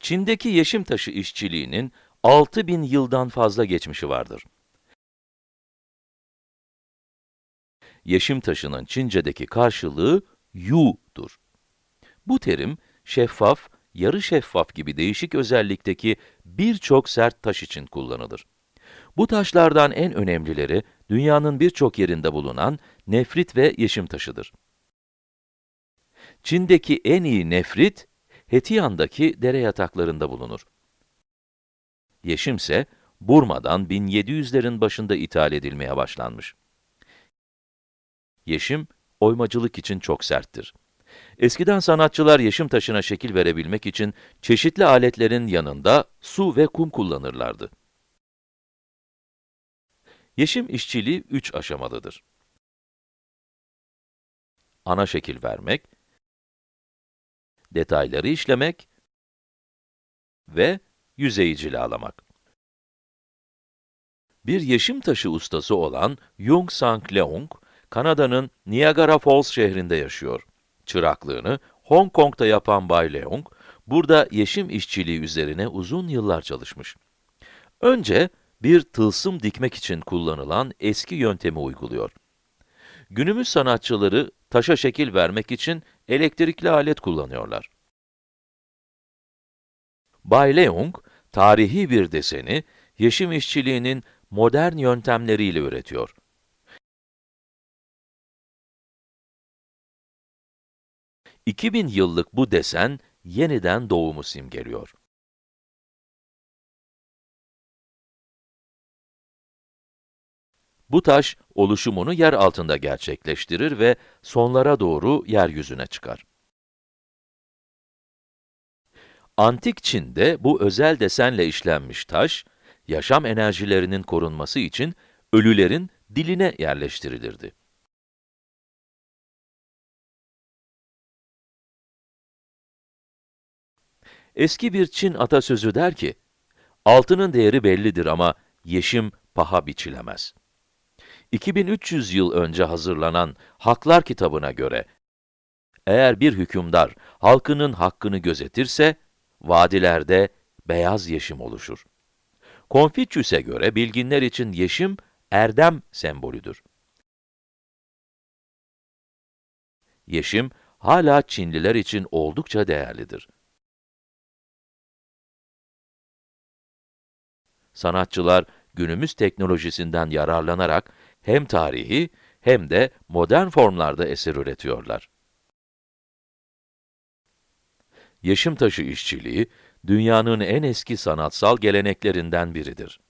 Çin'deki yeşim taşı işçiliğinin 6000 yıldan fazla geçmişi vardır. Yeşim taşının Çince'deki karşılığı yu'dur. Bu terim, şeffaf, yarı şeffaf gibi değişik özellikteki birçok sert taş için kullanılır. Bu taşlardan en önemlileri, dünyanın birçok yerinde bulunan nefrit ve yeşim taşıdır. Çin'deki en iyi nefrit, Hetiyan'daki dere yataklarında bulunur. Yeşim ise, Burma'dan 1700'lerin başında ithal edilmeye başlanmış. Yeşim, oymacılık için çok serttir. Eskiden sanatçılar yeşim taşına şekil verebilmek için çeşitli aletlerin yanında su ve kum kullanırlardı. Yeşim işçiliği üç aşamalıdır. Ana şekil vermek, detayları işlemek ve yüzeyi cilalamak. Bir yeşim taşı ustası olan Yung Sang Leung, Kanada'nın Niagara Falls şehrinde yaşıyor. Çıraklığını Hong Kong'da yapan Bay Leung, burada yeşim işçiliği üzerine uzun yıllar çalışmış. Önce, bir tılsım dikmek için kullanılan eski yöntemi uyguluyor. Günümüz sanatçıları taşa şekil vermek için elektrikli alet kullanıyorlar. Bay Leung, tarihi bir deseni, yeşim işçiliğinin modern yöntemleriyle üretiyor. ...2000 yıllık bu desen, yeniden doğumu simgeliyor. Bu taş, oluşumunu yer altında gerçekleştirir ve sonlara doğru yeryüzüne çıkar. Antik Çin'de bu özel desenle işlenmiş taş, yaşam enerjilerinin korunması için ölülerin diline yerleştirilirdi. Eski bir Çin atasözü der ki, altının değeri bellidir ama yeşim paha biçilemez. 2300 yıl önce hazırlanan Haklar kitabına göre, eğer bir hükümdar halkının hakkını gözetirse, vadilerde beyaz yeşim oluşur. Konfüçyüs'e göre bilginler için yeşim, erdem sembolüdür. Yeşim, hala Çinliler için oldukça değerlidir. Sanatçılar, günümüz teknolojisinden yararlanarak hem tarihi hem de modern formlarda eser üretiyorlar. Yeşim taşı işçiliği, dünyanın en eski sanatsal geleneklerinden biridir.